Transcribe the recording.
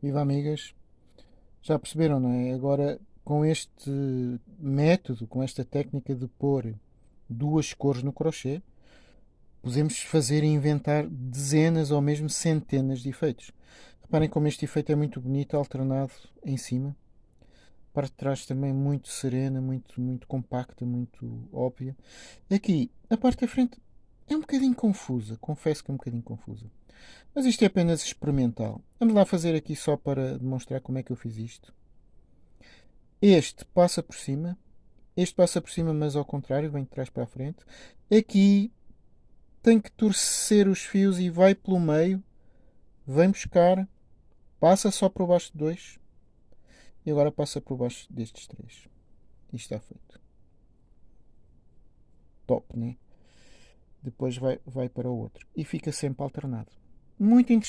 Viva amigas! Já perceberam, não é? Agora, com este método, com esta técnica de pôr duas cores no crochê, podemos fazer e inventar dezenas ou mesmo centenas de efeitos. Reparem como este efeito é muito bonito, alternado em cima. A parte de trás também muito serena, muito, muito compacta, muito óbvia. Aqui, a parte da frente é um bocadinho confusa, confesso que é um bocadinho confusa. Mas isto é apenas experimental. Vamos lá fazer aqui só para demonstrar como é que eu fiz isto. Este passa por cima. Este passa por cima, mas ao contrário, vem de trás para a frente. Aqui tem que torcer os fios e vai pelo meio. Vem buscar. Passa só por baixo de dois. E agora passa por baixo destes três. Isto está feito. Top, né? Depois vai, vai para o outro. E fica sempre alternado. Muito interessante.